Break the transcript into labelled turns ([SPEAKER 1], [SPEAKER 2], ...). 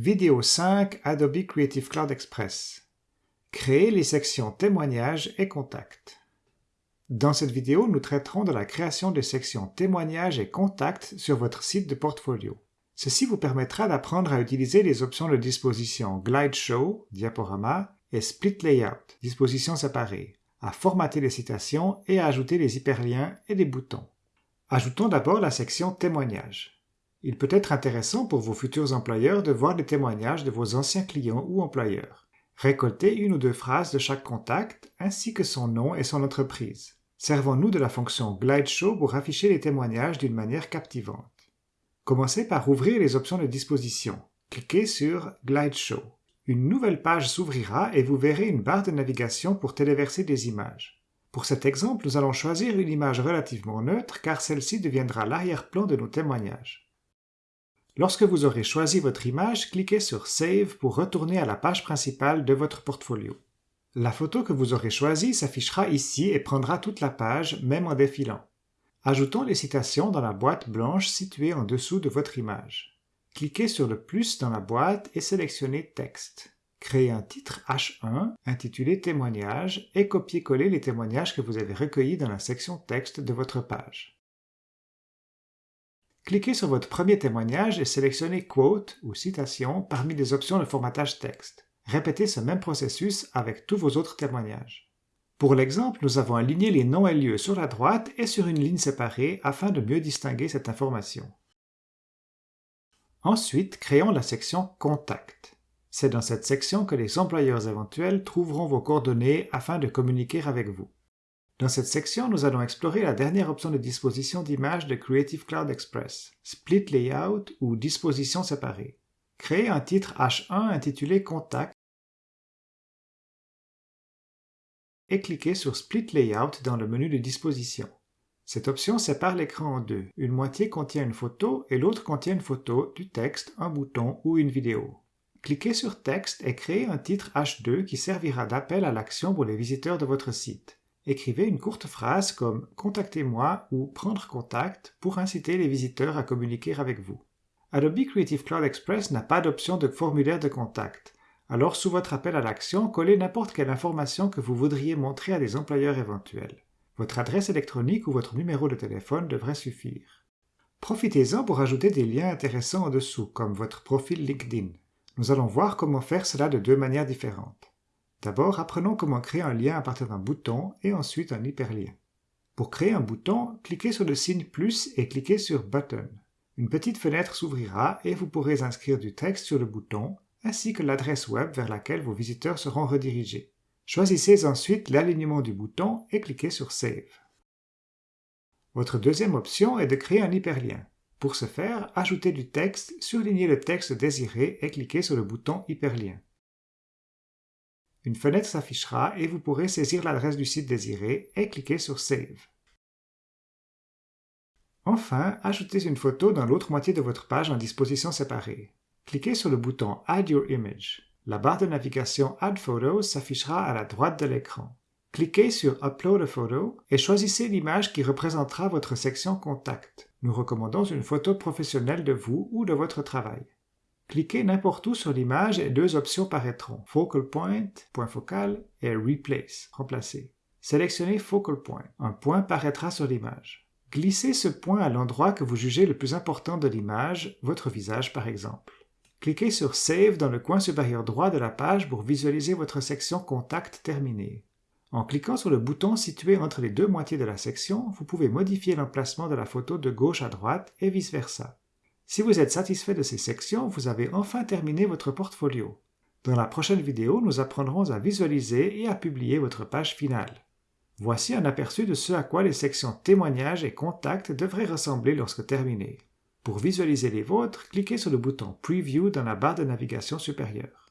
[SPEAKER 1] Vidéo 5 Adobe Creative Cloud Express. Créer les sections Témoignages et Contacts. Dans cette vidéo, nous traiterons de la création des sections Témoignages et Contacts sur votre site de portfolio. Ceci vous permettra d'apprendre à utiliser les options de disposition Glide Show, diaporama, et Split Layout, disposition séparée, à formater les citations et à ajouter les hyperliens et les boutons. Ajoutons d'abord la section Témoignages. Il peut être intéressant pour vos futurs employeurs de voir les témoignages de vos anciens clients ou employeurs. Récoltez une ou deux phrases de chaque contact, ainsi que son nom et son entreprise. Servons-nous de la fonction Glide Show pour afficher les témoignages d'une manière captivante. Commencez par ouvrir les options de disposition. Cliquez sur Glide Show. Une nouvelle page s'ouvrira et vous verrez une barre de navigation pour téléverser des images. Pour cet exemple, nous allons choisir une image relativement neutre car celle-ci deviendra l'arrière-plan de nos témoignages. Lorsque vous aurez choisi votre image, cliquez sur Save pour retourner à la page principale de votre portfolio. La photo que vous aurez choisie s'affichera ici et prendra toute la page, même en défilant. Ajoutons les citations dans la boîte blanche située en dessous de votre image. Cliquez sur le plus dans la boîte et sélectionnez Texte. Créez un titre H1 intitulé Témoignages et copiez-coller les témoignages que vous avez recueillis dans la section Texte de votre page. Cliquez sur votre premier témoignage et sélectionnez Quote ou Citation parmi les options de formatage texte. Répétez ce même processus avec tous vos autres témoignages. Pour l'exemple, nous avons aligné les noms et lieux sur la droite et sur une ligne séparée afin de mieux distinguer cette information. Ensuite, créons la section Contact. C'est dans cette section que les employeurs éventuels trouveront vos coordonnées afin de communiquer avec vous. Dans cette section, nous allons explorer la dernière option de disposition d'image de Creative Cloud Express, Split Layout ou Disposition séparée. Créez un titre H1 intitulé Contact et cliquez sur Split Layout dans le menu de disposition. Cette option sépare l'écran en deux. Une moitié contient une photo et l'autre contient une photo, du texte, un bouton ou une vidéo. Cliquez sur Texte et créez un titre H2 qui servira d'appel à l'action pour les visiteurs de votre site écrivez une courte phrase comme « Contactez-moi » ou « Prendre contact » pour inciter les visiteurs à communiquer avec vous. Adobe Creative Cloud Express n'a pas d'option de formulaire de contact, alors sous votre appel à l'action, collez n'importe quelle information que vous voudriez montrer à des employeurs éventuels. Votre adresse électronique ou votre numéro de téléphone devrait suffire. Profitez-en pour ajouter des liens intéressants en dessous, comme votre profil LinkedIn. Nous allons voir comment faire cela de deux manières différentes. D'abord, apprenons comment créer un lien à partir d'un bouton et ensuite un hyperlien. Pour créer un bouton, cliquez sur le signe plus et cliquez sur Button. Une petite fenêtre s'ouvrira et vous pourrez inscrire du texte sur le bouton ainsi que l'adresse web vers laquelle vos visiteurs seront redirigés. Choisissez ensuite l'alignement du bouton et cliquez sur Save. Votre deuxième option est de créer un hyperlien. Pour ce faire, ajoutez du texte, surlignez le texte désiré et cliquez sur le bouton Hyperlien. Une fenêtre s'affichera et vous pourrez saisir l'adresse du site désiré et cliquer sur Save. Enfin, ajoutez une photo dans l'autre moitié de votre page en disposition séparée. Cliquez sur le bouton Add your image. La barre de navigation Add Photos s'affichera à la droite de l'écran. Cliquez sur Upload a photo et choisissez l'image qui représentera votre section Contact. Nous recommandons une photo professionnelle de vous ou de votre travail. Cliquez n'importe où sur l'image et deux options paraîtront, Focal Point, point focal, et Replace, remplacer. Sélectionnez Focal Point. Un point paraîtra sur l'image. Glissez ce point à l'endroit que vous jugez le plus important de l'image, votre visage par exemple. Cliquez sur Save dans le coin supérieur droit de la page pour visualiser votre section Contact terminée. En cliquant sur le bouton situé entre les deux moitiés de la section, vous pouvez modifier l'emplacement de la photo de gauche à droite et vice-versa. Si vous êtes satisfait de ces sections, vous avez enfin terminé votre portfolio. Dans la prochaine vidéo, nous apprendrons à visualiser et à publier votre page finale. Voici un aperçu de ce à quoi les sections témoignages et contacts devraient ressembler lorsque terminées. Pour visualiser les vôtres, cliquez sur le bouton Preview dans la barre de navigation supérieure.